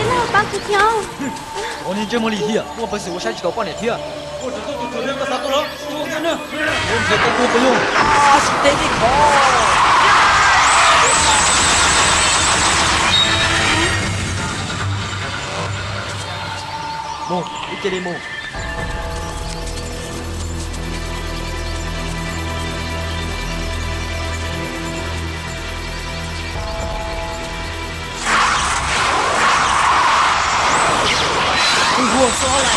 进来帮几条。老人这么厉害，我不是我。我这都都啥了，我都不用。啊，是得你考。梦，你。buồn số này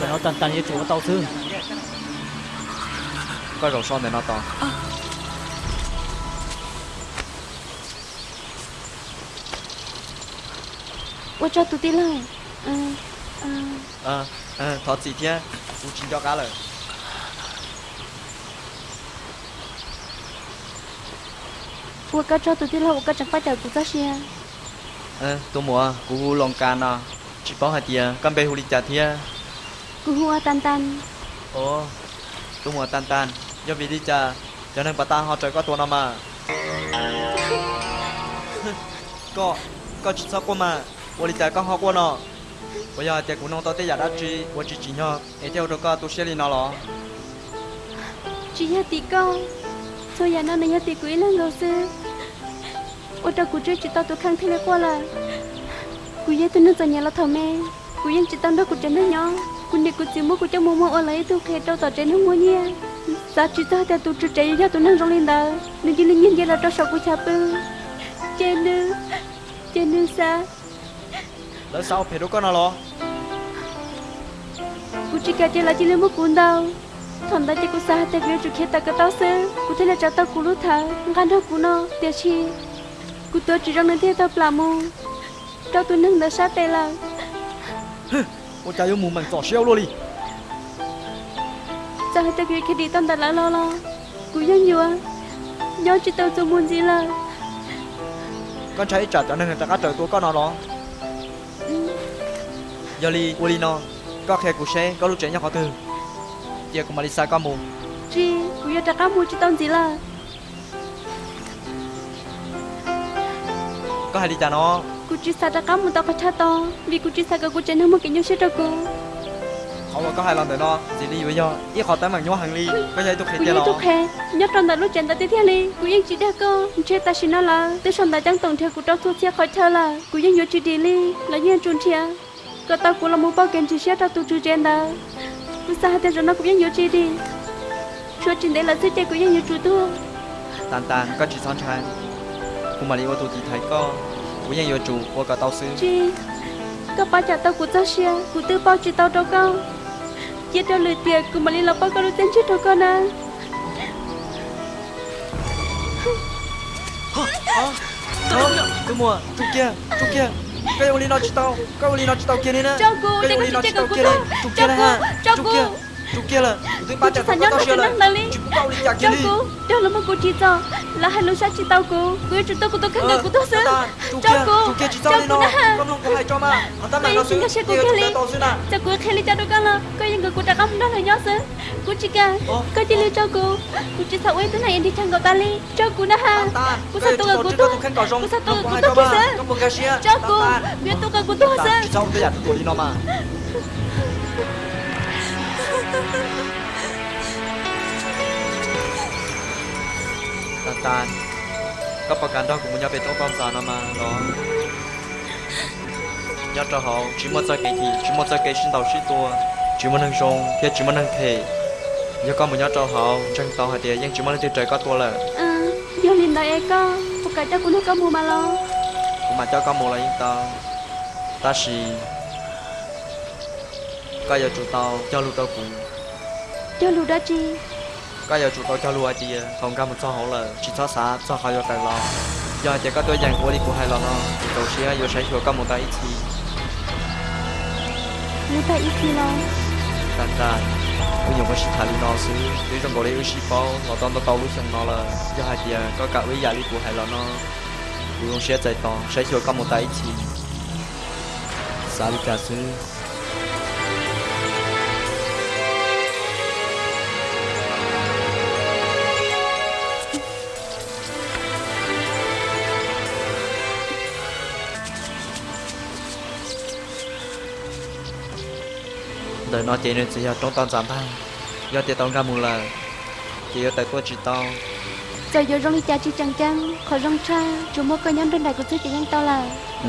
cho nó tần tần như chỗ tao thương coi rổ son để nó to. Ủa cho tụi tí lại. Ờ Ờ Ờ Ờ Thọ chị thia Phụ chính cho cá lời. Ủa cho tụi tí lại Ủa cá chẳng phải chờ tụi ta xe ờ tôi mua cú hu long can à chỉ bảo hạt tiền cam bê hu đi chả thia cú hu tan tan ồ tôi mua tan tan do vì đi chả cho nên bà ta họ trời có tuần nào mà. Có có chút sao qua mà. Tôi đi chả có họ qua nó bây giờ tiền của nông tao tới giả đã chi tôi chỉ chỉ nhau em theo được có tôi sẽ đi nào lo chỉ nhớ tí con. Tôi giờ nó này nhớ tí quý lên rồi sư Ôi trời cụ chơi chỉ tao tụi khang thế này qua là, cụ giờ tụi nó giờ nhà là thằng mẹ, cụ yên chỉ tao đó cụ chơi nó nhỏ, cụ này cụ chỉ mua cụ cho mua mua ở lấy tụi khe tao tao chơi nó mua nha. Sao chỉ tao theo tụi chơi chơi cho tụi nó rong lên đó, nên chỉ là nhìn vậy là tao sợ cụ chạp ư. Chơi nữa, chơi nữa sao? Lỡ sao phải đâu có nào lo. Cụ chỉ cả chơi là chỉ lên một cuốn đâu. Thằng ta chỉ cụ sa tay kia chụp kia ta cái tao sơ, cụ thấy là cháu tao cụ lúc thở, ngăn đâu cụ nó, tiệt chi. Cô tôi chỉ rằng nên theo tao làm mù Tao tôi nâng đã sát tay là. Hừ, tôi yêu mù mình tỏ xeo luôn đi. Sao hết tao kia đi tâm đặt lá lo lo? Cô dân nhiều à Nhớ chỉ tao cho muốn gì là. Con thấy trả cho nên người ta cá trời tôi con nó đó. Ừ. Giờ đi, cô đi nó Có khe của xe, có lúc trẻ nhau khó từ. Giờ cùng mà đi xa con mù. Chị, cô nhớ trả cá mù chứ tao gì là. Có hai đi trả nó. cụ chỉ sa đã cá mua tao phải cha to, vì cụ chỉ sa cái cụ chơi nó một cái nhau xe cho cụ. Họ có hai lần để nó. Chỉ đi với nhau. Ít họ tới bằng nhau hàng ly. Có giấy tôi dân tôi khe, nhớ trong đã lúc chuyện ta tiếp theo đi, cụ dân chỉ đã cơ, chơi ta xin nó là, tới xong đã chẳng tổng theo cụ trao thuốc xe khỏi thơ là, cụ dân nhớ chỉ đi li, là nhân trốn chia. Có tao cụ là một bao kiện chỉ xe tao tu trừ trên đó. Cụ sa hai tên rồi nó cũng dân nhớ chỉ đi. Chúa trình đấy là sư trẻ cụ dân nhớ chủ tu. Tàn tàn, có chỉ son trai. Của Mari ô tô thì thấy có. Của nhân yêu chủ, của cả tao sư. Chi, có bao trả tao cụ tao xe, cụ tư bao chỉ tao đâu con. Chỉ cho lời tiền cụ mà đi là bao con tên chết đâu con à. Tôi mua. Chú kia, chú kia. Cái ô ly nó chỉ tao. Cái ô ly nó chỉ tao kia đi nè. Cho Cái đây ô có ly nó chị chỉ chơi tao của kia đi. Cho kia này ha. cho cô. kia. Là. Tôi ba chỉ phải tao nó năng lý. Chú bao ly chặt đi. cô, đó là một cô chỉ cho. Là hai lối sát chỉ tao cô. Cứ chủ tao của tôi khăn Ờ, được tôi tao sớm. Cho cô, cho tao đi cô nó. Con không có hai cho mà. Hắn ta mà Cô nó xe cô đi. tao nè. cho cô lý cho đâu con là có những người cô đã không đó là nhớ sớm cô chỉ cả Ồ. có chỉ lưu cho cô cô chỉ sao ấy thế này em đi thằng cậu ta đi cho cô đó ha cô sao tôi cô tao tôi cô sao tôi cô tôi sớm cho cô biết tôi cả cô tôi sớm sau tôi giặt tôi đi nó mà tan các bạn cản đó cũng muốn nhau về tốt con già mà nó nhớ cho họ chỉ một cái gì? Chỉ một cái sinh đầu sĩ tua. Chỉ một năng sông chỉ một năng thể giờ con muốn nhớ cho họ chẳng tao hạt tiền nhưng chỉ một năng trời có tua là. À giờ liền đời ai có một cho cũng nước có mua mà lo. Cũng mà cho con mua là yên tao ta xì. Có giờ chúng tao cho lúc tao cũng cho lưu đó chi? Cái giờ chủ tàu cho ai đi không có một số họ là chỉ cho xã cho họ cho tài lo. Giờ chỉ có tôi dành của đi của hai lo nó tàu xe giờ sẽ cho con một tay ít thì lưu ta ít khi lo? Tan tan bây giờ có sĩ thải nó xứ tuy trong gọi đây sĩ bao nó tao nó tao lúc xong nó là giờ hai tia có cả với gia đi của hai lo nó con sẽ chạy to sẽ cho con một tay ít thì xã đi cả xứ đời nó chỉ nên chỉ là trong toàn giảm thay do tiền tao ra mù là chỉ ở tại tôi chỉ tao. Giờ giờ rong đi cha chi chẳng chẳng khỏi rong cha chú mua coi nhân đơn đại của tôi chỉ nhanh tao là. Ừ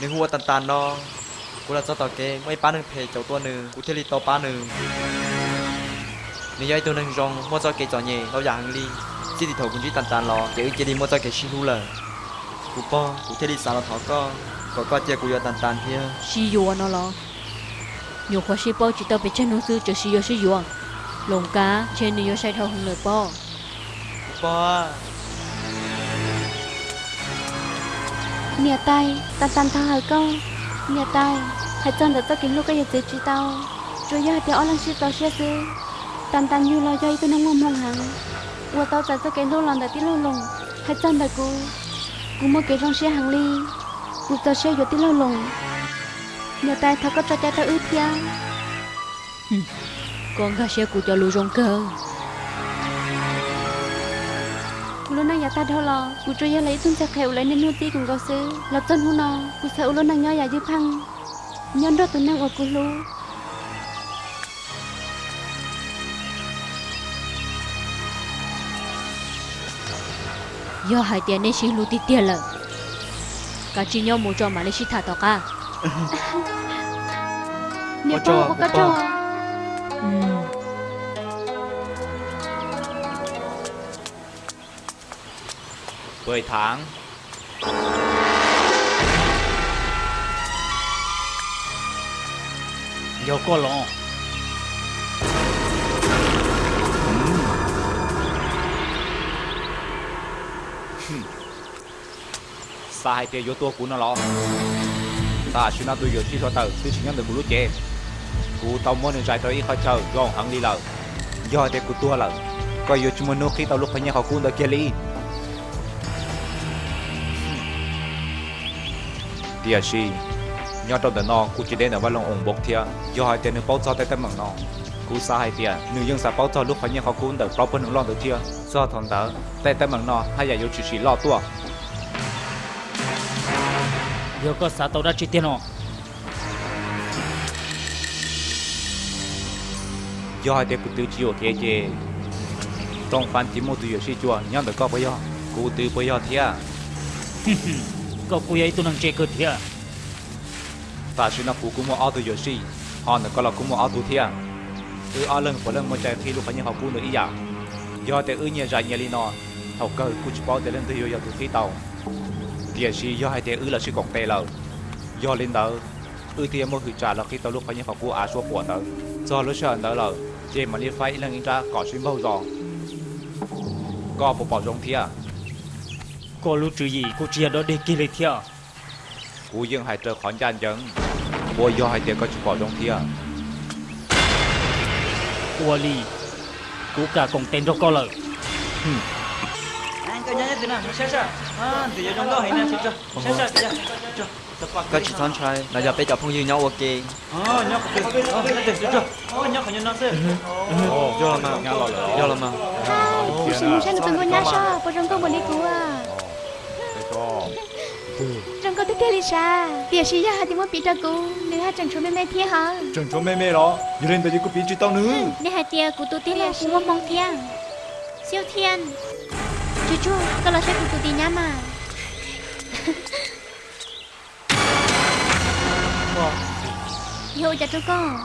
นึ่งหัวตันตันนอกูละเจ้าต่อเกงไม่ป้าหนึ่งเพจเจ้าตัวหนึ่งกูเทลิโตป้าหนึ่งนี่ย่อยตัวหนึ่งรองมั่วเจ้าเกจจ่อเย่เราอยากหังลีจิติโถกูจีตันตันรอเกอึเจดีมั่วเจ้าเกชิฮูเลยกูป้อกูเทลิสารถอก็ก็ก็เจ้ากูยอตันตันเฮียชิยูนอรออยู่ขวาชิป้อจิตเตอร์ไปเช่นนู้นซื้อจะชิยูชิยูลงกาเช่นนี้ย่อยใช้เท่าหงเลยป้อป้อ nhà tay tan tan thang hai câu. Nhà tay hai chân đã tao kiếm lúc cái gì tới chỉ tao. Rồi giờ thì ở lăng sau tao sẽ sẽ ซื้อ tan tan như lo dây tôi nông mong mong hàng của tao tại tao cái lúc lần tại tí lô lùng. Hai chân đã cú cú mua cái rong xe hàng ly. Cú tao sẽ giờ tí lô lùng. Nhà tay thao có cho cha tao ướt ya con gái sẽ cú cho lù rong cơ. Cô lúc này ta đâu lo cô cho giờ lấy tung cha khều lấy nên nuôi tí cùng có ซื้อ là chân hú nó cô sợ lúc này nhỏ ya dư phăng. Nhân đó tôi năng ở cô lu Do hai tiền nên xin lù tí tiền lợ. Cả chị nhau mua cho mà lấy xin thả tao cả. nia Có cho, bao 10 tháng. Vô có lộn sai chơi vô tua của nó lo. Ta xin nó tôi vừa chỉ cho tờ tôi xin nhắn được một lúc chè cú tao muốn được giải tới khỏi chờ gòn hẳn đi lờ. Do thế của tua lờ. Coi vô chúng mình nó khi tàu lúc phải nhà họ cuốn tới kia đi tia si nhớ trong đời nó cú chỉ đến ở văn lòng ổng bốc thia. Do hai tia nó bao cho tay tay mảng nó cú sa hai tia nữ dân sa bao cho lúc phải nhớ họ cú được bao phân hưởng lo được thia. Do thằng đó tay tay mảng nó hay là vô chỉ chỉ lo tua. Yo có sao tao đã chỉ tiền nó. do hai đứa cụ tư chiều kia chê. Trong fan chỉ một tuổi sĩ chùa nhau được có bây giờ. Cụ tư bây giờ thia Có cô ấy tôi năng chế cơ thiệt. ta xin nó cụ cũng một ao tuổi sĩ họ được lần của lần một trái khi lúc như họ cụ ý dạ. do để ư nhà dài nhà li nó học cơ cụ chỉ bảo để lên từ giờ từ khi tàu. Địa sĩ, do hai ư là sĩ cổng tê do lên đó ư tiền một hữu trả là khi tàu lúc phải như họ á số của tớ. Do lúc sợ đó là chê mà đi phải lần anh ra có xuyên bao giò. Có bộ bảo giống à? Có lúc chữ gì? Cô chia đó để kia lấy thiệt. cú dương hai trở khỏi gian dẫn bố do hai tiếng có chụp bỏ trong thia Ủa lì. Cú cả cùng tên cho có lợi. anh coi nhá thế nào? Sao sao à thì giờ trong đó hiện nay sao sao sao sao sao có chỉ thon trai, là giờ bây giờ phong dư nhau ok. ờ nhóc cái ờ được chưa ờ nhóc phải nhớ nó xem Vô là mà, vô là mà. cô xin mua sang từng con nhá sao cô rong có muốn đi cứu à rong có tức kia lisa. Tiệt sĩ ya thì muốn bị tra cứu nếu hai chẳng số mẹ mẹ thiê hả? Trần chỗ mê mê đó. Giờ lên tới đi có bí chỉ tao nữa nếu hai tia của tôi tiên là cũng muốn mong thiên. Siêu thiên. Chú chú tôi là sẽ của tôi tiên nhá mà. Yo, chào chú con.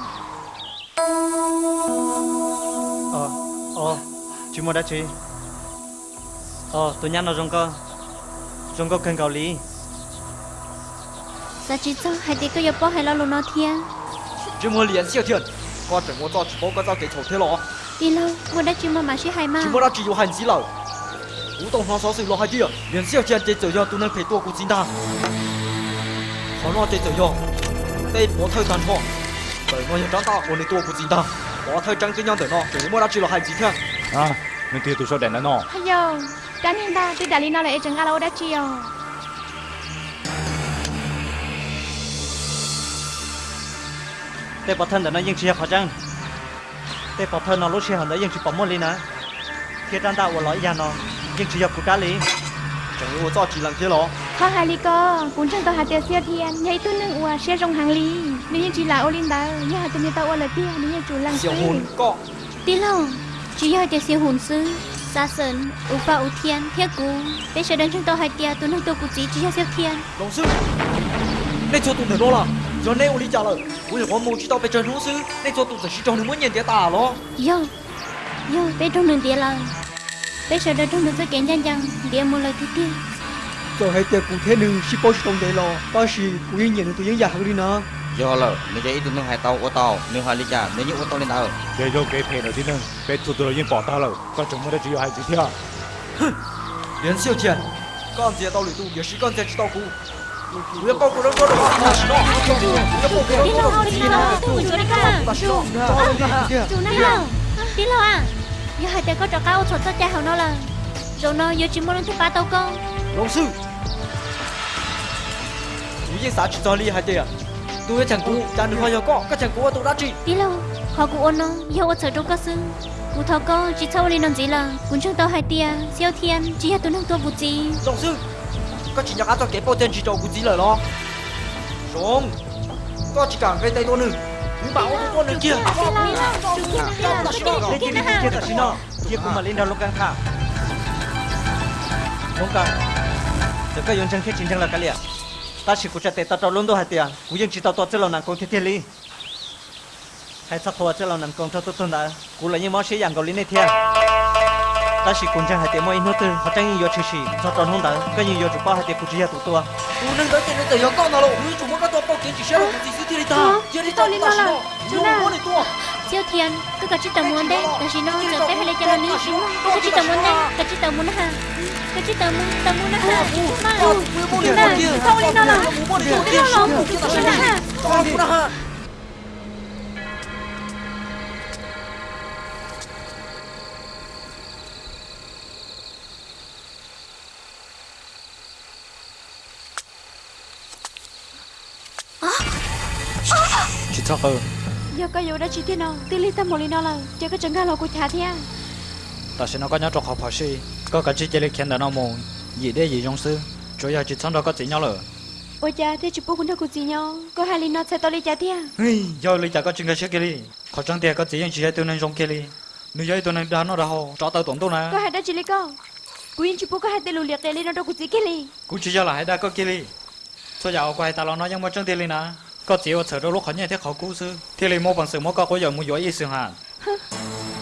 Ờ ờ chú mua đã chị ờ tôi nhắn nó trong cơ trong cơ kênh cầu lý giờ chỉ cho hai tí cái bó hay lo luôn nó thiên chứ mua liền siêu thiện, có chẳng mua cho chỉ bó cái tao cái thế lọ đi lâu mua đã chỉ mua mà sẽ hay mà chỉ mua đã chỉ có hành gì lâu cú tổng nó xóa sự lo hai gì liền siêu thiệt chỉ cho tôi nên phải tua cú chính ta khó lo chỉ cho đây bó thời tàn họ bởi nó hiện trắng ta còn nên tua cú chính ta bó thời trang cái nhau để nó chỉ mua đã chỉ là hai gì thiện. à mình tiêu tụi sao để nó nó hay giờ trắng hiện ta tôi đã lấy nó e lại chẳng alo đã chiều để bảo thân để nó yên chỉ khó chăng? Để bảo thân nó lúc chỉ hẳn đã yên chi bảo một lý nè khi đang đạo của lõi già nó yên chi nhập của cá lý. Chẳng yếu cho chỉ làm thế lo khó hai lý cơ cũng chẳng tao hạ tiền xe thiên, nhảy tôi nâng ua xe rong hàng lý. Nếu như chi là ô linh đá như hạt tiền tao ua là tiền nếu như chủ lăng sư. hồn cọ. Tí lòng, chỉ như hạt tiền xe hồn sư xa sơn u pa u thiên thiết cú. Bây giờ đến chúng tao hạ tiền tôi nâng tôi cụ chỉ chỉ hạt thiên. long sư đây cho tụi nó là. 为了我母知道被整容事，那座都是西装的我年爹大了。哟，哟，被整容爹了，被说的整容是干将将，爹没了弟弟。就还爹古天能是保持中爹了，但是古一年的都养养好的呢。有了，你家一顿弄还刀我刀，你还你家，你你我刀你刀。爹又给赔了的呢，被土豆了经爆大了，把全部的只有孩子听。哼，连小姐，干爹到里头也是干爹知道苦。不要报古人说的话，那是了。不要报古人 đi 说 lâu 的 hao đi lâu tôi chủ đi cả 那是了。 chủ nó hao đi lâu à giờ hai tia có trò cao sổ tất cha hao nó là rồi nó giờ chỉ muốn lên thứ ba tàu con 老师，你啥去找厉害的呀？都要讲古，讲的话要讲，个讲古我都打起。 đi lâu họ cụ ôn nó yêu ở sở trong cơ sư cụ thọ có chỉ sau lên làm gì là cũng chẳng tao hai tia siêu thiên chỉ là tôi nâng tôi bút gì 老师， có chỉ nhắc cho cái bao tiền chỉ cho cụ gì lời lo rong có chỉ cảm về tay tôi nữa cũng bảo tôi con nữa kia lên kia lên kia ta xin nó kia cũng mà lên đầu lúc căng thẳng không cần giờ các dân chân khét chính chân là cái liền ta chỉ có chạy tay ta trâu luôn đâu hai tiền cũng dân chỉ tao to chơi lòng nàng con thiết thiết lý hay sắp thua chơi lòng nàng con thâu tôi tôi đã cũng là những món sĩ dạng cầu lý này thiệt ta chỉ cùng trang hai tiếng mỗi nốt từ họ trang nhiều chữ chỉ cho tròn không đỡ cái nhiều chữ bao hai tiếng cũng chỉ là tụ tua tú nên tới tiền tới con nào rồi chúng mỗi cái tua bao kiến chỉ sẽ là chỉ sự thiên ta chỉ đi ta ta là chúng ta muốn tua siêu thiên cứ cả chỉ tầm muốn đấy. Ta chỉ nó giờ tới phải lấy cho nó ní chứ cứ chỉ tầm muốn đấy. Cả chỉ tầm muốn ha. Cả chỉ tầm muốn tầm muốn ha. Mà chúng ta không nên nó là chúng ta không nên nó là chúng ta ha tư giờ có đã chỉ thế nào? Tí lý tâm một lý nó là chỉ có chẳng ga của thả thế ta sẽ nó có nhớ trong học học sĩ có cả chỉ chỉ lý khen đã nó mù gì để sư chủ yếu chỉ sống đó có chỉ nhau lờ. Ôi cha thế chụp bút cũng đâu có gì nhau. Có hai lý nó sẽ to cha thế hey giờ lý cha có chuyện cái chuyện kia đi có chẳng tiền có chỉ những chuyện tôi nên trong kia đi nếu vậy tôi nên ra hồ cho tao tổn tôi nè. Có hai đó chỉ lý quyên chụp bút có hai tên lùi liệt để lý nó đâu có gì kia đi hai đã có kia đi số giàu quay ta lo nó nhưng mà chẳng tiền lý có chỉ ở chờ đâu lúc khó nhẹ thế khó cú sư. Thì lý mua bằng sự mua có có giờ mua giỏi ý sự hả?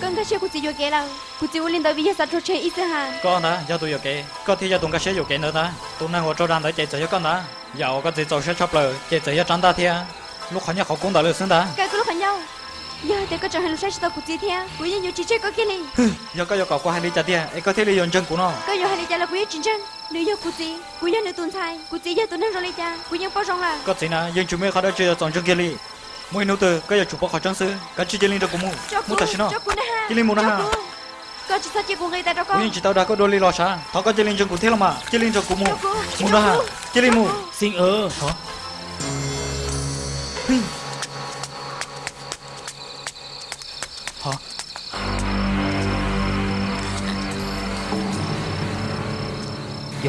Con cái xe của chị vô kia là của chị linh tới bây giờ sao cho chơi ít ha có nè giờ tôi giờ kể có thì giờ tôi cái sẽ giờ kể nữa ta. Tôi đang ngồi cho đang tới chạy chạy cho con nè giờ có chỉ cho sẽ chọc lời chạy chạy cho trắng ta thì lúc khó nhẹ khó cũng đã được xứng ta. Cái lúc phải nhau giờ thì có cho lúc sáng tao của chị thiên của yên nhiều chị chơi có kia lý giờ có giờ có qua hai đi chặt tiền ấy có thể lý dùng chân của nó. Có giờ hai lý cha là của yên chính chân. Nếu giờ của của yên nữa tuần thay của chị giờ tuần năng rồi lý cha. Của yên bao rong là. Có chỉ là dân chúng mới khó đã chơi chọn chân kia đi mỗi nô từ có giờ chụp bao khó chân sư có chỉ lên được cũng cho mua cô thật xin nó. ha. Muốn nè ha. có chỉ sao chị của người ta đâu con. Nhưng chỉ tao đã có đôi ly lo sa thọ có chơi lên chân của thế là mà. Chơi lên cho cũng cho cô mua đó lên mua xin ơ. Hả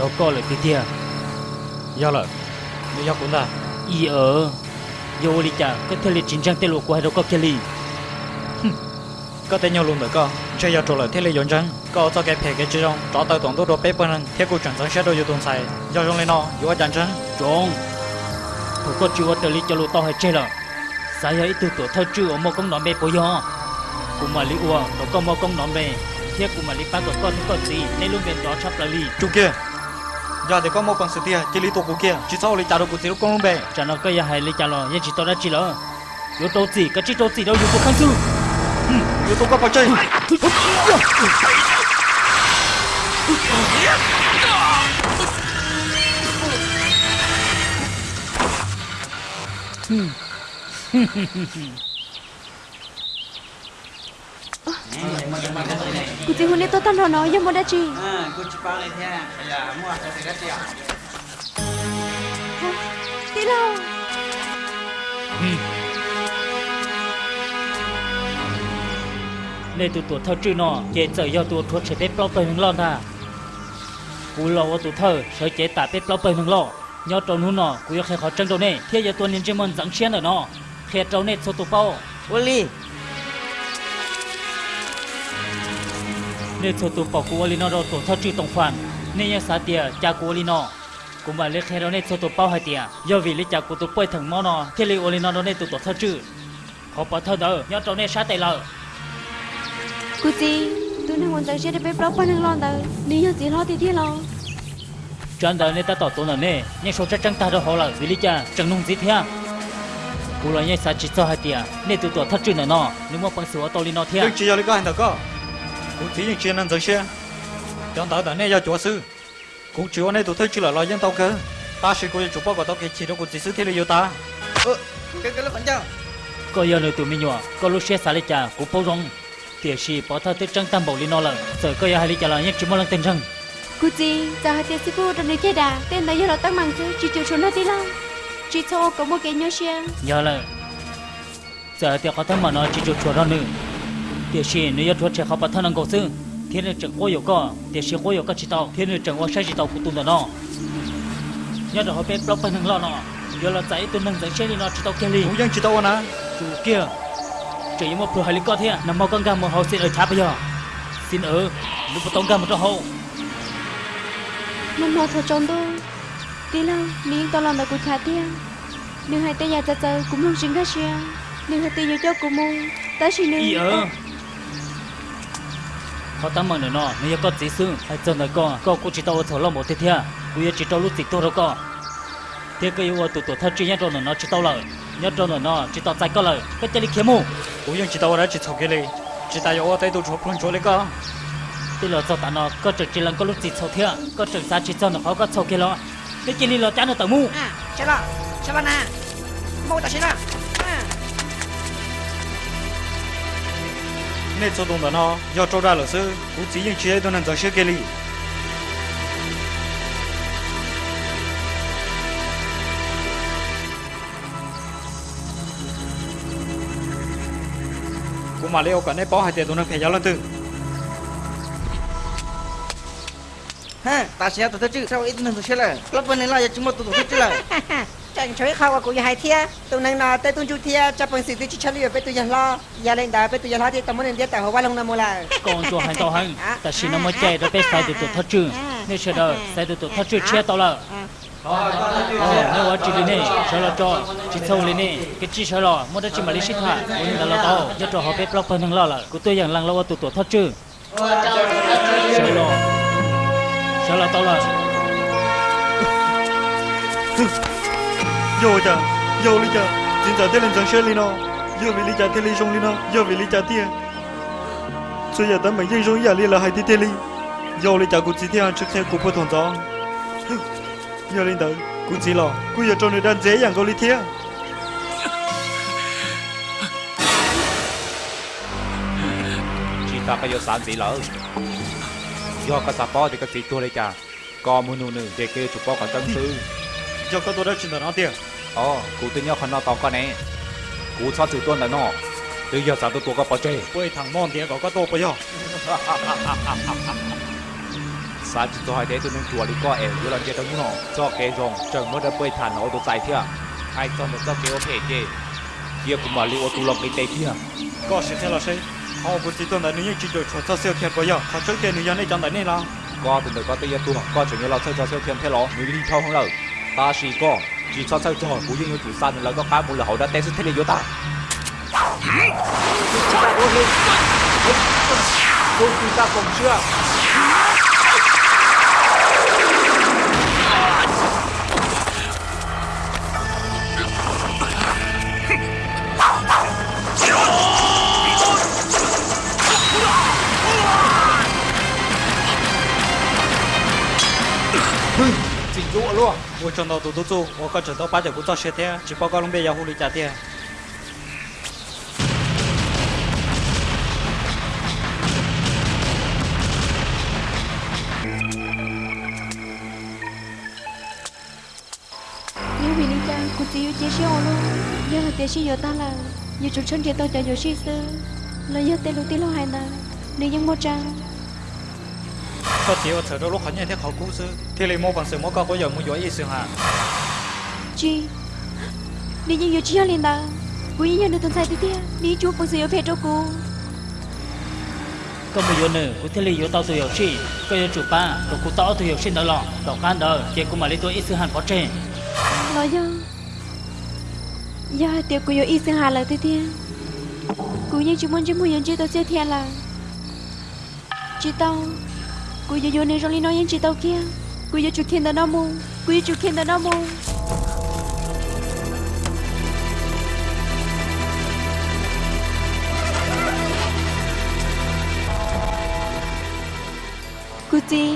giờ có lời cái tia giờ là bây giờ cũng đã y ở. Giờ đi chả có thể là chính trang tên lộ của hai đâu có kia li có thể nhau luôn được có chơi giờ trộn lại thế là dọn chân có cho cái phê cái chơi trong cho tao tổng tốt đồ bếp bên thế cô chẳng sang sẽ đôi giờ tuần sai giờ trong lên nó giờ chẳng chân trốn. Tôi có chịu ở lý cho lộ tao hay chơi là sao ấy từ tuổi thơ chưa ở một công nón bê bồi ho cũng mà lý ua nó có một công nón bê thế cũng mà lý ba tuổi con có gì? Nên luôn bên đó chấp là lý chú kia giờ thì có một con sự tia chỉ lý tổ của kia chỉ sau lý trả được của lúc con bè cho nó cái hay lấy cho nó nhưng chỉ tao đã chỉ lo yếu tố gì? Cái chỉ tố gì đâu? Yếu tố kháng sư yếu tố có bao chơi cụ chỉ hôm nay tôi tan rồi nói nhưng mà đã chi. À cô chỉ bao lên thế bây giờ mua cái gì đó tí đâu nên tụi tụi thơ chữ nó chế giờ do tụi thuốc sẽ bếp lo bề mình lo ta cú lo ở tụi thơ sẽ chế tạ bếp lo bề mình lo nhớ trâu nu nó cú yêu khai khó chân trâu nè. Thế giờ tụi nhân chế môn dẫn xiên ở nó khai trâu nè số tụi bao. Ô nên số bao cú ali nó đâu tụi thơ chữ tổng khoản nên nhớ sát tiệt cha cú ali nó cú mà lấy khai đâu nè số tụi bao hai tiệt do vì lấy cha cú tụi bơi thằng mò nó thế lấy nó đâu nè tụi tụi thơ chữ khó bỏ thơ đỡ nhớ nè sát tay lợ cụ chỉ tôi đang muốn tới xe để bếp lo bao nhiêu lon tới. Nếu như chỉ lo thì thế lo. Đời nên ta tỏ tốn là nè nhưng số chắc chắn ta đâu họ là vì lý cha chẳng nung gì thế cú là nhảy sa chỉ cho hai tia nên tụi tụi thắt chuyện nữa nó nếu mà bằng sửa tao đi nó thế chỉ lý có hành được có cũng chỉ những chuyện năng giờ xe. Trong đó là nè giờ chúa sư. Cũng chỉ ở đây tụi tôi chỉ là lo dân tao cơ. Ta sẽ coi chủ bao của tao cái chỉ đâu cũng chỉ sư thế là yêu ta. Ơ cái cái lúc bắn chăng có giờ nữa tụi mình nhỏ có lúc xe xả lý cha cũng bao rong. Tiệt sĩ bỏ thơ tới trăng tam bảo lý nó là sợ có giờ hai lý cha là nhất chỉ một lần tên răng. Cụ chỉ giờ hai tiền sư phụ trong này chơi đà tên đấy giờ là tăng bằng chứ chỉ chịu số nó tí lo chỉ cho có một cái nhớ xe. Nhớ là giờ tiệt có thân mà nó chỉ chịu chuột đó nữa tiệt sĩ nếu như chuột trẻ học bản thân năng cầu sư thiên là chẳng có yêu cơ tiệt sĩ có yêu cơ chỉ tàu thiên là chẳng có sai chỉ tao của tụi nó nhớ được họ biết block bên thằng lo nọ giờ là chạy tụi năng chạy xe đi nó chỉ tàu kia đi cũng dân chỉ tàu nè chủ kia chỉ một phù hợp lý cơ thế nằm mau con gà một hậu xin ở chả bây giờ xin ở lúc tông gà một trong hậu mình mò thở trốn tôi tí là miếng to lòng đã của chả tiền nếu hai tay nhà cha cha cũng không xin ra xe nếu hai tay nhà cháu cụ mong ta xin nếu y ở họ tắm mà nữa nó nếu có gì xương hay chân này có có cũng chỉ tao thở lo một thế thế cũng chỉ tao lúc gì tôi đâu có thế cái yêu tụi tụi thân chỉ nhớ trong nó chỉ tao lời. Nhớ trong nó chỉ tao chạy có lời. Cái chân đi kiếm mù. Cũng dân chỉ tao đã chỉ thầu cái này chỉ ta yêu đây tụi chụp phun chỗ lấy cơ thế là cho ta nó có trực chỉ lần có lúc gì sâu thế có trực ra chỉ cho nó họ có sâu kia lo cái chỉ li lo chán nó tao mu. À chết rồi chết rồi nè. Mau ta chết rồi nên cho đồng đó nó do trâu ra là sư cũng chỉ những chuyện tôi nên giờ xe cái này cũng mà leo cả này bỏ hai tiền tôi nên phải giáo lên từ ha ta sẽ tôi chứ. Sao ít nên tụi sẽ là? Lúc bên này là chúng tụi tôi chứ là chẳng chơi khâu của hai thia tụi này là tây tuân chu thia cho bằng sự tự chỉ chơi về tụi giờ lo giờ lên đá về tụi giờ lo thì tụi mình đi tại hồ ba long nam mô là còn cho hành tao hành ta chỉ nó mới chạy rồi bé sai tụi tụi thất trừ nên sẽ đợi sai tụi tụi thất trừ chia tao là ờ nếu mà chỉ đi nè sợ là cho chỉ sâu lên nè cái chỉ sợ là mua được chỉ mà lấy xích hả nên là lo tao cho cho họ bé block phần thằng lo là của tôi rằng lăng lo tụi tụi thất trừ sợ là sợ là tao là vô chả vô đi chả chính giờ thế lên chẳng xe nó vô vì lý chả thế lý xong đi nó vô vì lý chả tiền bây giờ tao mình dân sống giờ lý là hai tí thế lý vô lý chả cũng chỉ theo trước theo cũng phải thằng gió. Vô lên tới cũng chỉ lo cũng giờ trong này đang dễ dàng có lý theo chỉ ta cái giờ sáng gì lỡ. Do cái sạp thì cái gì tôi đây chả có muốn nụ để kêu chụp bò cả tân sư do cái tôi đã chuyển nó tiền ờ cụ tự nhau khăn nó tao con này. Cụ sao chịu tuân là nó. Từ giờ sao tôi tôi có bỏ chơi. Quay thằng mòn tiền có có tôi bây giờ. Sao chỉ tôi hai thế tôi nên chùa đi coi em vừa làm chơi đâu nó cho cái rồng chẳng mới đã quay thằng nó tôi chạy chưa? Hai cho nó cho cái ô thể chơi kia cũng mà liệu tôi lọc cái tê kia. Có sẽ theo là sẽ họ chỉ tuân là nếu như chỉ cho cho siêu thiên bây giờ. Họ trước tiên nếu như trong đấy này là. Có từ từ có giờ tôi có chuyện như là chơi cho siêu thiên thế lo. Nếu đi theo không lâu ta chỉ có chỉ cho sao cho cũng như chủ san là có cái một là họ đã té xuống thế này vô ta chỉ là ô lên chúng ta cùng chưa. 我找到独独走，我可找到八九不坐十天，去报告龙边有狐狸家店。你为人家，估计有这些路，人家这些有胆量，有出身地当家有心思，人家铁路铁路害难，你养猫家。Trang có thể ở đó lúc hắn nhận thấy họ cũ sư thì lấy mua bằng sự mua có có giờ mua giỏi ý sự hả chi những giờ chia lên cô ý nhận được tuần sai tiếp theo nếu chúa bằng sự yêu phép cho cô. Có một giờ nữa của thế lý yếu tao tôi hiểu chi có giờ chủ ba có cụ tao tôi hiểu xin đó lọ đọc khăn đó kia cũng mà lấy tôi ít sự hàn có trên lo giờ giờ tiền cô yêu ý sinh hà là tiếp theo cô những chú muốn chú muốn nhận chi tao chia theo là. Chị tao cô yêu yêu nên rồi nói những chị tao kia. Cô yêu chủ khen tao nó mua. Cô yêu chủ khen tao nó mua. Cô chị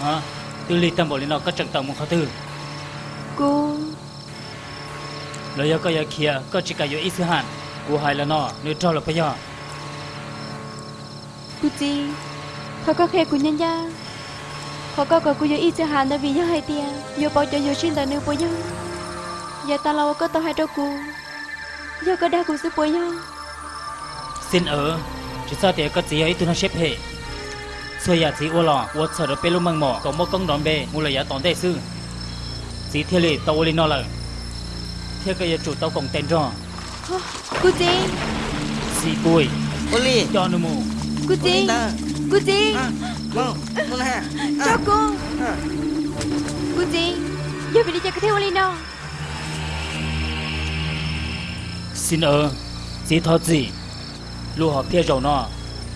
hả? Tư lý tâm bộ lên nó có trận tàu một khó tư. Cô. Lời giờ có giờ kia có chỉ cả giờ ít sự hàn. Của hai là nó nếu cho là bây giờ cô họ có khe của nhân gia họ có gọi cô yêu ít sinh hà vì nhớ hai tiền yêu cho yêu sinh tao nương bồi nhau giờ ta lâu có tao hai trâu cô giờ có đa cô sức bồi nhau xin ở chỉ sao thì có gì ấy tôi nó xếp hệ xưa giờ chỉ ô lò ô sợ được bê lúc măng mỏ có một công đòn bê mua lời giá tòn đệ sư chỉ thiên lì tao lên nó là theo cái chủ tàu cộng tên rồi cô chị xì bùi Oli, cho nó mù cô Ah. cô chị giờ phải đi chơi cái theo đâu xin ở chỉ thọ gì? Lu họ phía rồi nó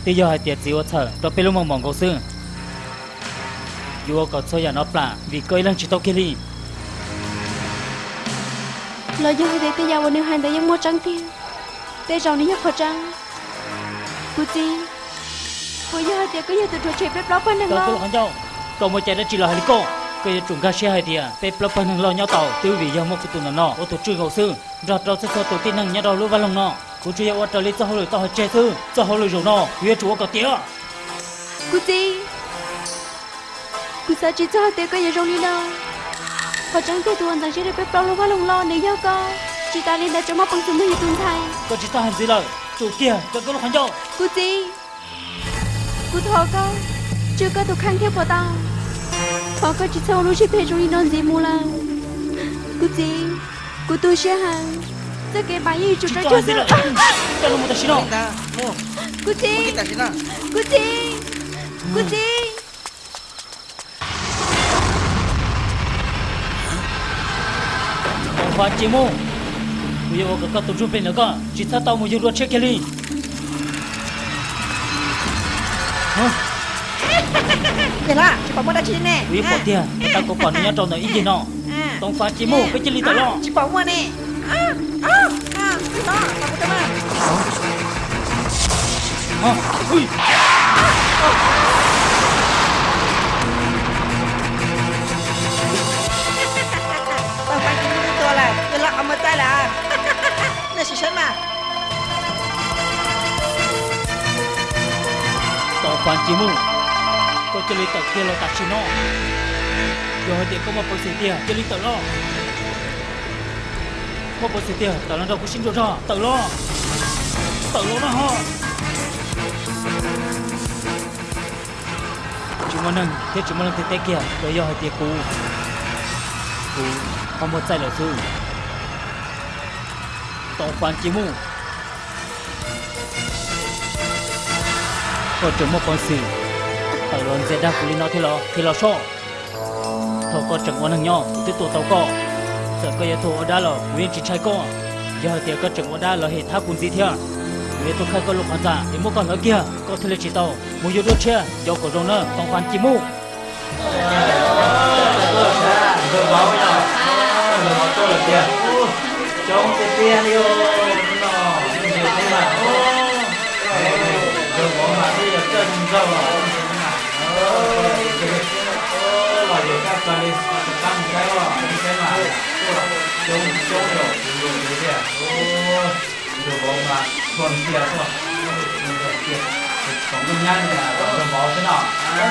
bây giờ hai tiệt gì ô thở đó bê lúc măng mỏ có sư yêu có cho nhà nó plà vì coi lần chỉ tàu kia đi. Lời giờ hai tới giờ nếu hai tới ยัง mua trắng tiền tới rồi nếu khó trắng cô chị cô giờ hai có giờ từ trò chơi bếp đó bên này tao có lo lo nhau cậu mới chạy ra chỉ là hai cô cái chúng ta xe hai tia bếp lo phần hàng lo nhau tàu. Tiêu vì do một cái tụi nó nọ. Ô tô chui hậu sư. Rồi rồi sẽ cho tổ tiên năng nhau đầu lúa vào lòng nọ. Cô chui ô trở lên cho hồi tao che sư. Cho hồi rồi nọ. Huế chúa có tía. Cô chị cô sao chỉ cho hai có giờ rồi đi đâu khó trắng tới tuần thằng sẽ được bếp luôn vào lòng lo nếu giờ có chị ta lên đã cho mắt bằng sự mới tuần thay. Có chỉ ta hành gì lời. Chủ kia tao có lo hành nhau cô chị cô thọ con chưa có thuộc khăn theo của tao họ có chỉ sau lúc chỉ phải rồi non gì mua là cô chị cô tôi sẽ hàng tất cả bài gì chụp ra ta cho gì tao lo một tay xin mau. cô sini. cô chị cô chị còn phá chỉ mu bây giờ có cái tổ chức bên nữa có chỉ ta tao một giờ đua check kia đi Vậy là, chị bảo mua đã chi nè. Quý bỏ tiền tao có còn nhớ trong này ý gì nọ. Tông phá chỉ mu cái chỉ lý tao lo Chị bảo mua nè. À, à, à, cái đó, tao có tâm à phá chỉ mu. Có chỉ lý tao kia lo tao chỉ nó rồi thì có một phần tiền chỉ lý tao lo. Một phần tiền tao lo đâu có xin cho ra tao lo. Tao lo nó ho chúng mình nâng thế chúng mình nâng thế thế kia rồi giờ hai tiền cú. Cũ không một sai lỡ sư tao phá chỉ mu. Có chúng một con sự ở luôn sẽ đáp lý nó thì lo thì lo so thầu có chẳng quan hàng nhau tiếp tục tàu cọ sợ có yếu tố đó là nguyên chỉ trai co giờ thì có chẳng quan đó là hệ tháp cùng gì theo nguyên tôi khai có lục hoàn giả thì mua con ở kia có thể là chỉ tàu. Mua yếu đốt che do cổ rồng nữa còn khoan chỉ mu Trong cái tiền. Đi ô, nó, đừng có mà đi ở chân rồi, Cho lên tăng cái đó, cái mà Trông trông rồi, được cái gì à? được bóng mà, còn kia thôi. Còn cái nhăn là còn đồ thế nào? À,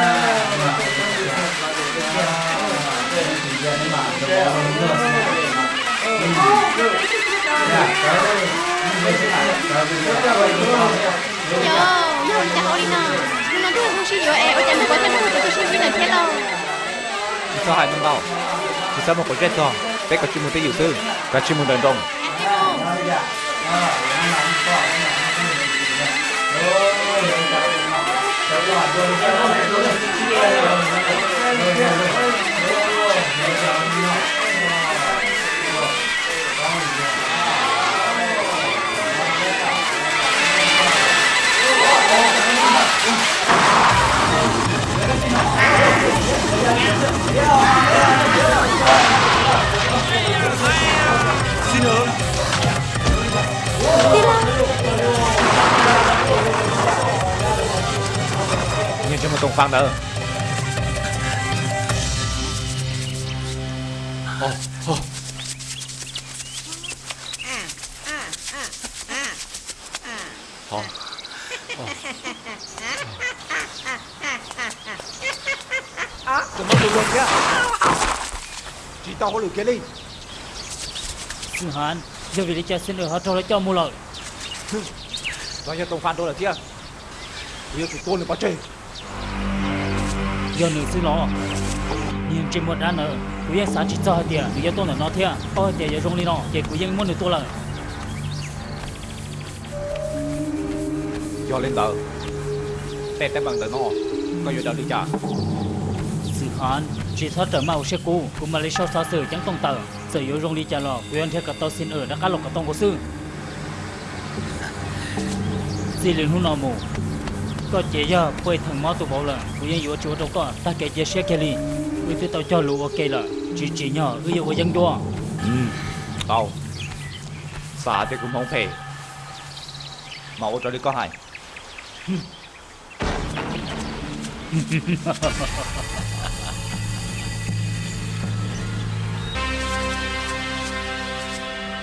mà cái gì à? Cái gì à? mà đồ bóng nó nữa. Dạ, cái thế này, cái gì à? Yo, yo, chào đi nào. Nhưng mà tôi không xin yo, em, em chẳng có cho nó tôi xin là thế đâu. chỉ cho hai năm đầu chỉ cho một cái chết thôi bé có chuyên môn tới dự sư có chuyên môn đền rồng nhưng cho một tổng phang nữa ồ. Ồ. Tụi nó tụi luôn kia Tao có lửa kia đi. Sư hàn giờ vì đi chơi xin được họ cho nó cho mua lợi Nói cho tổng phang tôi là kia Bây giờ tụi tôi là bao chơi. Giờ nữ sư lo nhưng trên một đàn nữa của yên xã chỉ cho hai tiền của yên tôi là nó thiệt có hai tiền giờ rong đi nó để của yên muốn được tôi là Do lên tờ. Tè tè bằng tờ nó Có giờ đâu đi trả. Sư hàn chỉ thoát trở mau xe cũ cũng mà lấy sau xa sử chẳng tông tờ sở yếu rong đi trả lò. Yên theo cả tàu xin ở đã cá lộc cả tông của sư. Gì liền hôn nọ mù. Có chế giờ quay thằng máu tụ bảo là của yên yếu chúa đâu có ta kể chế xe kia đi với tôi tao cho lũ ok là chỉ chỉ nhỏ ư của dân đua. Ừ Tao. Xã thì cũng không Mà ô cho đi có hai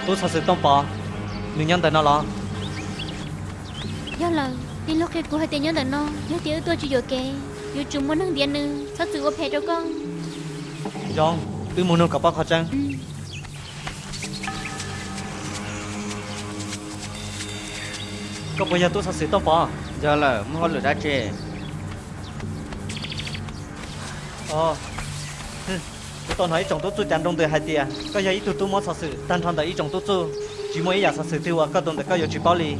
tôi sự tông bỏ người nhân tới nó lo do là đi lúc khi của hai tiền nhớ là nó nhớ tiếng tôi chỉ rồi kề yo chúng muốn năng điện nữa sao tự ốp hết cho con? John ư muốn nông cặp bao khó chăng ừ. có bây giờ tôi sự tông bỏ giờ là mua lửa đá chè ờ tôi nói hỏi tôi chú chăn đông từ hai tia có giờ ít tụt tôi muốn thật sự tan thằng đấy chồng tôi chú chỉ mỗi giờ thật sự tiêu à có đông được có giờ chỉ bao lì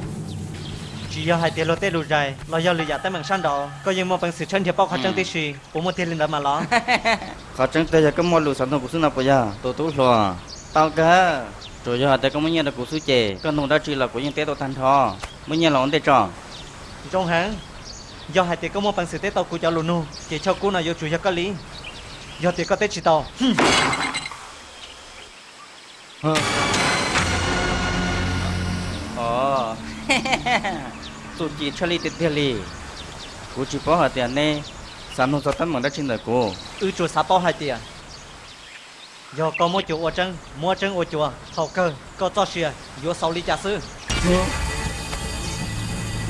chỉ giờ hai tia lo tê lù dài lo giờ lì giả tới bằng san đó có giờ mua bằng sự chân thiệp bao khó chăng tí gì bố mua tiền lên đó mà lo khó chẳng tới giờ có mua lửa sản phẩm của sư nào bây giờ tôi tôi lo tao cả rồi giờ tới có mấy nhà là của sư chè có nông đá chỉ là của những tế tôi thành thò mấy nhà là ông tê tròn trong hàng do hai tia có mua bằng sự tê tàu của cháu luôn nu, chỉ cho cô nào vô chủ cho có lý do tiền có tết chỉ tàu ờ tụi chị cho đi tiền lì của chị có hạt tiền nè sản phẩm sản phẩm đã trên đời cô ư chùa xã bao hai tiền do có mua chủ ở chân mua chân ở chùa thầu cơ có cho xìa vô sau lý trả sư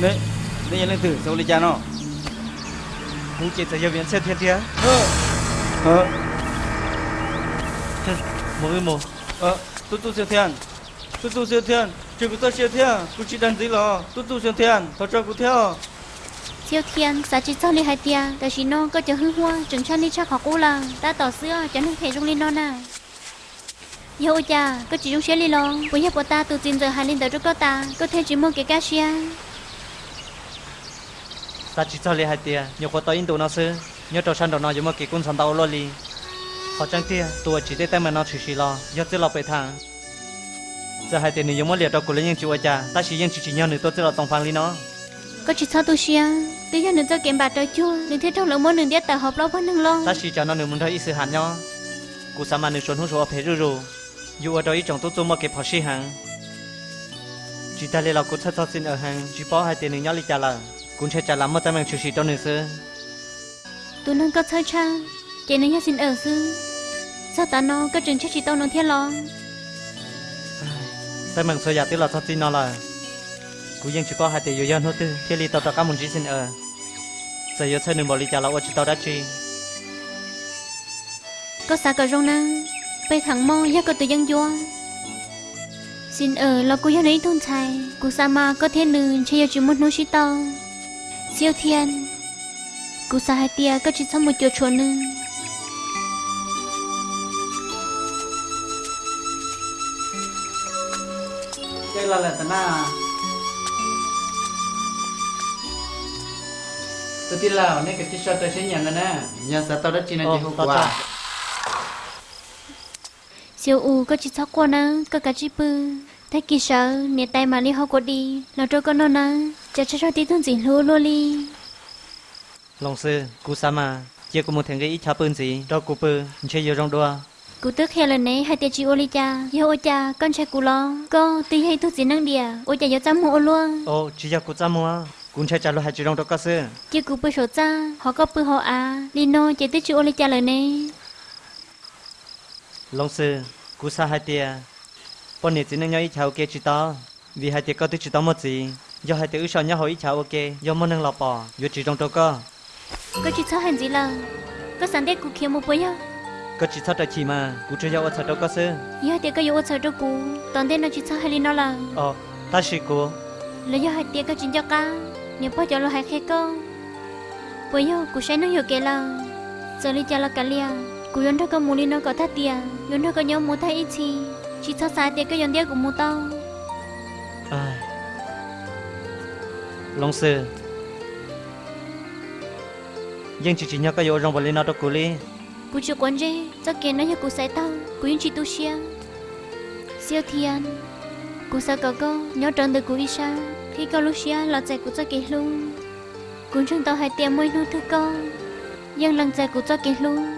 đấy đây lên thử sau đi cha nó Hú chỉ sẽ biến xe thiên thiên ờ. Một ư một. Ờ tôi tôi siêu thiên tôi tôi siêu thiên chuyện của tôi siêu thiên cô chỉ đàn gì lo tôi tôi siêu thiên thôi cho cô theo. Siêu thiên xã chỉ cho đi hai แต่ chỉ nó có cho hư hoa chừng cho đi chắc họ cũ là ta tỏ xưa cho nên thể trong lên nó nè Yo cha, có chỉ trong xe đi lo, bây giờ ta từ tin giờ hai lên tới trước ta, có thể chỉ mua cái cá xia. Ta chỉ cho lý hai tia. Nhiều có tới in tù nó sư Nhớ trò sân đầu nó dùng một kỳ cung sẵn tàu lo li Họ chẳng tia Tùa chỉ tế tên mà nó chỉ xì lo. Nhớ chứ lo bệ thang Giờ hai tia này dùng một liệt đó của lấy những chú ở cha Ta chỉ những chỉ chỉ nhau nữa tôi chứ là tổng phán lý nó. Có chỉ cho tôi xia, tôi giờ đừng cho kiếm bạc tới chua, đừng thế trong lỡ món đừng điết tờ họp lo vẫn đừng lo. Ta chỉ cho nó nữa muốn thấy sự hẳn nhau Cú sa mà nữa xuân hút số phê rù rù. Dù ở đó ý chồng tôi tôi một cái phó sĩ hàng Chỉ ta lấy là cú thật thật xin ở hàng. Chỉ bỏ hai tia nữa nhau lý cha là. Cũng sẽ trả lắm một tấm bằng chủ sĩ trong nữa sư Tôi nâng có chơi cha, chị nên nhà xin ở sư. sao ta nó có chừng chắc chỉ tao nó thiên lo? Tại mừng soi giả tiêu là sao tin nó là cú yên chỉ có hai tỷ yêu thôi tư thiên lý tao tao cả một chỉ xin ở. Giờ yêu chơi đừng bỏ đi trả lão chỉ tao đã chi. Có sao cả rong năng bây thẳng mong ya có tự dân vua. Xin ở là cô yêu lấy thôn chạy cô sa ma có thiên nữ chơi chỉ một nô chỉ tao siêu thiên cô sa hai tia có chỉ xong một chỗ chỗ nữ đây là lần na tôi tin là nên cái chiếc tôi sẽ nhận rồi nè. Nhà sao tao đã chỉ là gì hôm qua siêu u có chỉ sót qua nè có cả chỉ bự thấy kỳ sợ nè tay mà đi học qua đi. Là cho con nó nè chả cho cho tí thôn gì lô lô li lòng sư cú sa mà chia của một thằng cái ít chả bưng gì? Cho cú bự chơi yêu trong đua cụ tức hè lần này hai tia chị ô li cha yêu ô cha con trai cụ lo có tí hay thuốc gì năng đìa ô cha yêu chăm hộ luôn ô chỉ cho cú cha mua cú chơi trả lời hai chỉ trong đó có sư. Kia cụ bự sổ cha họ có bự họ à lino chỉ tích chị ô li cha lần này lòng sư cú sa hai tia. Bọn này chỉ nên nhau ít cháo ok chỉ to. Vì hai tia có tới chỉ to một gì do hai tia ước sao nhau hỏi ít cháo ok do muốn nâng lọ bỏ do chỉ trong đó có có chị sao hành gì là có sáng tết cụ kia một bữa nhá có chỉ sao tại chỉ mà cú chơi giao ở đâu có sư yêu tia có yêu sợ cho cụ toàn tên nó chị sao hay lino là ờ ta chỉ cú là do hai tia có chuyện cho ca nếu bao giờ lo hai khe con bây giờ cụ sẽ nói hiểu kể là giờ li cha là cả lia cụ yon đó có mua li nó có thắt tia yon đó có nhau mua thay ít chi chỉ sao sai tia có yon tia cũng mua tao ai lòng sư nhưng chỉ chỉ nhớ cái yếu trong vật lý nào đó cú li cụ chưa quan gì cho kiến nó hiểu cụ sai tao cô yên chỉ tu xia. Siêu thiên cô sao có cô, nhớ trần được cụ isha khi cô lúc xia là chạy cô cho kể luôn. Cụ trong tao hai tiệm môi nuôi thứ con, nhưng lần chạy cô cho kể luôn.